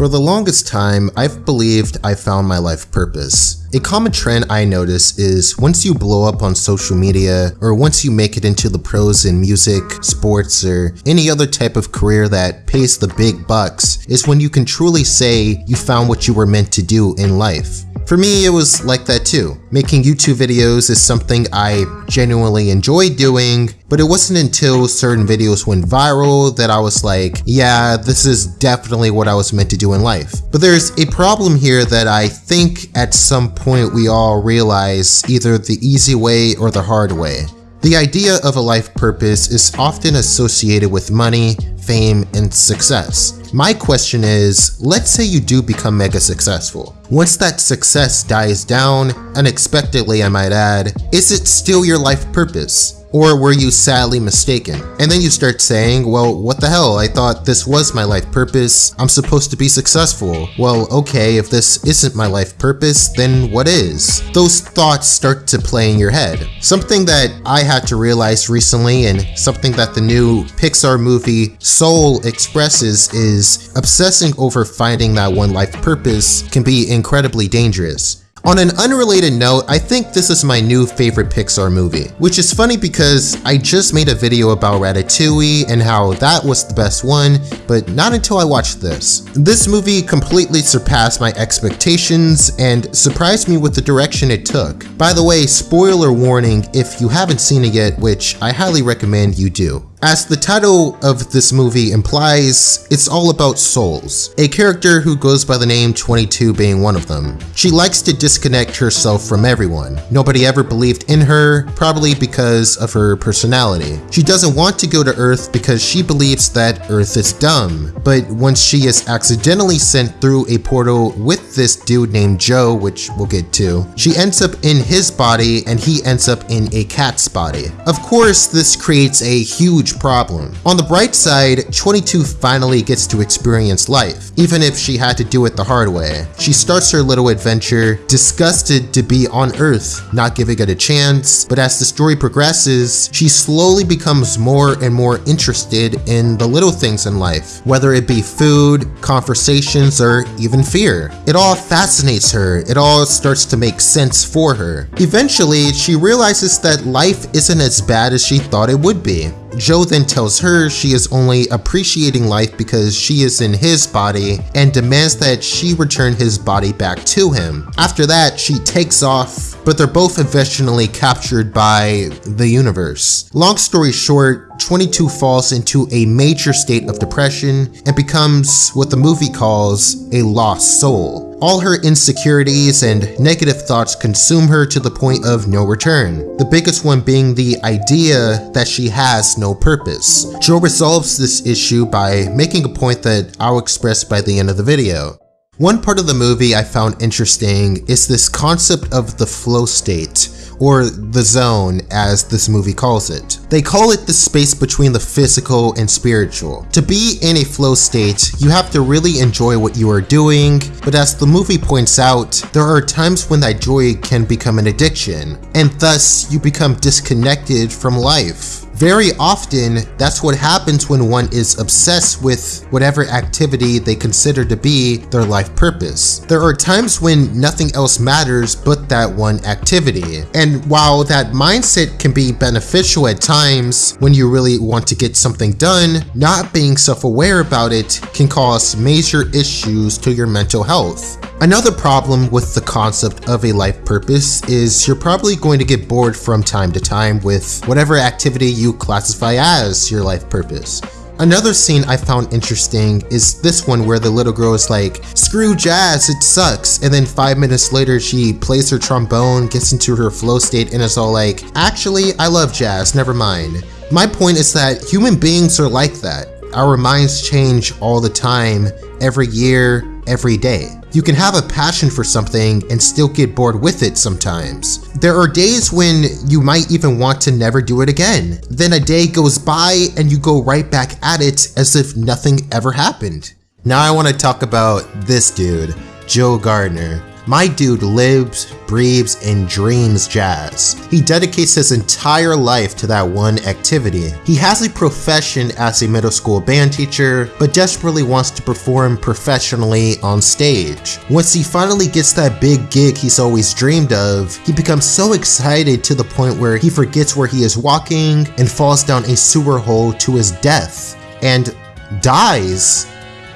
For the longest time, I've believed I found my life purpose. A common trend I notice is once you blow up on social media, or once you make it into the pros in music, sports, or any other type of career that pays the big bucks, is when you can truly say you found what you were meant to do in life. For me, it was like that too. Making YouTube videos is something I genuinely enjoy doing, but it wasn't until certain videos went viral that I was like, yeah, this is definitely what I was meant to do in life. But there's a problem here that I think at some point we all realize either the easy way or the hard way. The idea of a life purpose is often associated with money, fame, and success. My question is, let's say you do become mega successful. Once that success dies down, unexpectedly I might add, is it still your life purpose? Or were you sadly mistaken? And then you start saying, well, what the hell? I thought this was my life purpose. I'm supposed to be successful. Well, okay, if this isn't my life purpose, then what is? Those thoughts start to play in your head. Something that I had to realize recently and something that the new Pixar movie Soul expresses is obsessing over finding that one life purpose can be incredibly dangerous. On an unrelated note, I think this is my new favorite Pixar movie, which is funny because I just made a video about Ratatouille and how that was the best one, but not until I watched this. This movie completely surpassed my expectations and surprised me with the direction it took. By the way, spoiler warning if you haven't seen it yet, which I highly recommend you do. As the title of this movie implies, it's all about souls, a character who goes by the name 22 being one of them. She likes to disconnect herself from everyone. Nobody ever believed in her, probably because of her personality. She doesn't want to go to Earth because she believes that Earth is dumb, but once she is accidentally sent through a portal with this dude named Joe, which we'll get to, she ends up in his body and he ends up in a cat's body. Of course, this creates a huge huge problem. On the bright side, 22 finally gets to experience life, even if she had to do it the hard way. She starts her little adventure, disgusted to be on Earth, not giving it a chance, but as the story progresses, she slowly becomes more and more interested in the little things in life, whether it be food, conversations, or even fear. It all fascinates her, it all starts to make sense for her. Eventually, she realizes that life isn't as bad as she thought it would be. Joe then tells her she is only appreciating life because she is in his body and demands that she return his body back to him. After that, she takes off, but they're both eventually captured by the universe. Long story short, 22 falls into a major state of depression and becomes what the movie calls a lost soul. All her insecurities and negative thoughts consume her to the point of no return, the biggest one being the idea that she has no purpose. Joe resolves this issue by making a point that I'll express by the end of the video. One part of the movie I found interesting is this concept of the flow state, or the zone as this movie calls it. They call it the space between the physical and spiritual. To be in a flow state, you have to really enjoy what you are doing, but as the movie points out, there are times when that joy can become an addiction, and thus you become disconnected from life. Very often, that's what happens when one is obsessed with whatever activity they consider to be their life purpose. There are times when nothing else matters but that one activity. And while that mindset can be beneficial at times when you really want to get something done, not being self-aware about it can cause major issues to your mental health. Another problem with the concept of a life purpose is you're probably going to get bored from time to time with whatever activity you classify as your life purpose. Another scene I found interesting is this one where the little girl is like, screw jazz, it sucks. And then five minutes later, she plays her trombone, gets into her flow state, and is all like, actually, I love jazz, never mind. My point is that human beings are like that. Our minds change all the time, every year, every day. You can have a passion for something and still get bored with it sometimes. There are days when you might even want to never do it again. Then a day goes by and you go right back at it as if nothing ever happened. Now I want to talk about this dude, Joe Gardner. My dude lives, breathes and dreams jazz. He dedicates his entire life to that one activity. He has a profession as a middle school band teacher, but desperately wants to perform professionally on stage. Once he finally gets that big gig he's always dreamed of, he becomes so excited to the point where he forgets where he is walking and falls down a sewer hole to his death. And dies.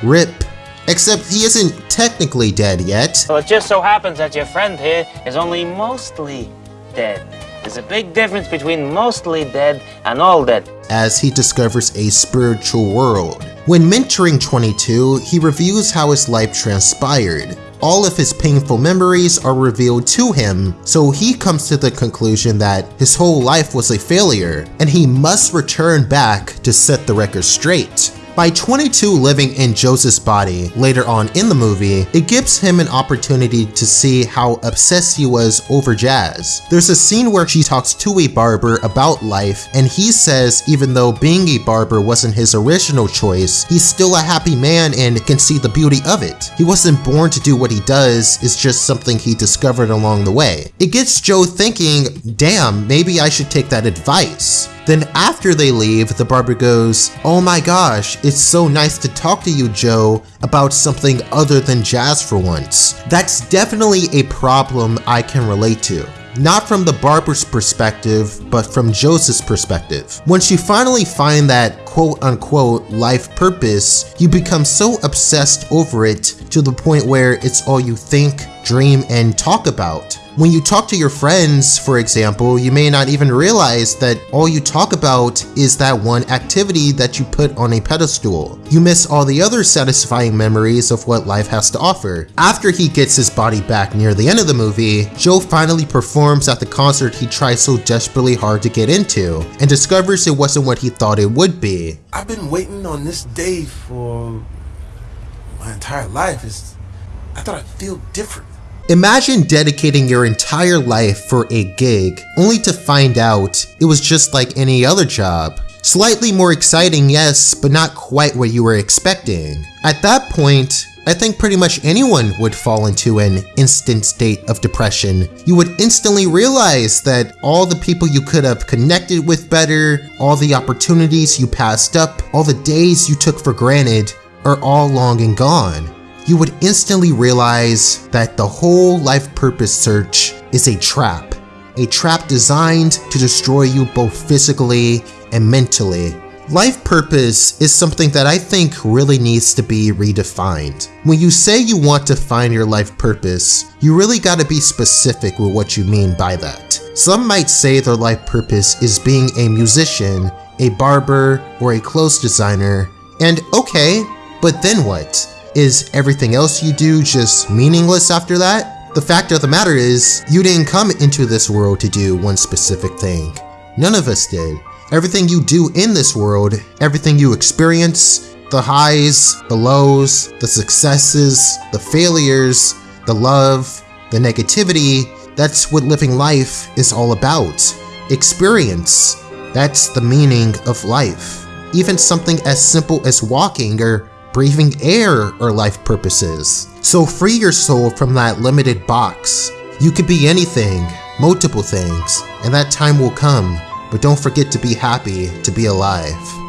RIP. Except he isn't technically dead yet. Well, it just so happens that your friend here is only mostly dead. There's a big difference between mostly dead and all dead. As he discovers a spiritual world. When mentoring 22, he reviews how his life transpired. All of his painful memories are revealed to him, so he comes to the conclusion that his whole life was a failure, and he must return back to set the record straight. By 22 living in Joseph's body later on in the movie, it gives him an opportunity to see how obsessed he was over jazz. There's a scene where she talks to a barber about life and he says even though being a barber wasn't his original choice, he's still a happy man and can see the beauty of it. He wasn't born to do what he does, it's just something he discovered along the way. It gets Joe thinking, damn, maybe I should take that advice. Then after they leave, the barber goes, Oh my gosh, it's so nice to talk to you, Joe, about something other than jazz for once. That's definitely a problem I can relate to. Not from the barber's perspective, but from Joseph's perspective. Once you finally find that quote unquote life purpose, you become so obsessed over it to the point where it's all you think, dream, and talk about. When you talk to your friends, for example, you may not even realize that all you talk about is that one activity that you put on a pedestal. You miss all the other satisfying memories of what life has to offer. After he gets his body back near the end of the movie, Joe finally performs at the concert he tried so desperately hard to get into, and discovers it wasn't what he thought it would be. I've been waiting on this day for my entire life. It's, I thought I'd feel different. Imagine dedicating your entire life for a gig, only to find out it was just like any other job. Slightly more exciting, yes, but not quite what you were expecting. At that point, I think pretty much anyone would fall into an instant state of depression. You would instantly realize that all the people you could have connected with better, all the opportunities you passed up, all the days you took for granted, are all long and gone you would instantly realize that the whole life purpose search is a trap. A trap designed to destroy you both physically and mentally. Life purpose is something that I think really needs to be redefined. When you say you want to find your life purpose, you really gotta be specific with what you mean by that. Some might say their life purpose is being a musician, a barber, or a clothes designer, and okay, but then what? Is everything else you do just meaningless after that? The fact of the matter is, you didn't come into this world to do one specific thing. None of us did. Everything you do in this world, everything you experience, the highs, the lows, the successes, the failures, the love, the negativity, that's what living life is all about. Experience. That's the meaning of life. Even something as simple as walking or breathing air are life purposes. So free your soul from that limited box. You could be anything, multiple things, and that time will come, but don't forget to be happy to be alive.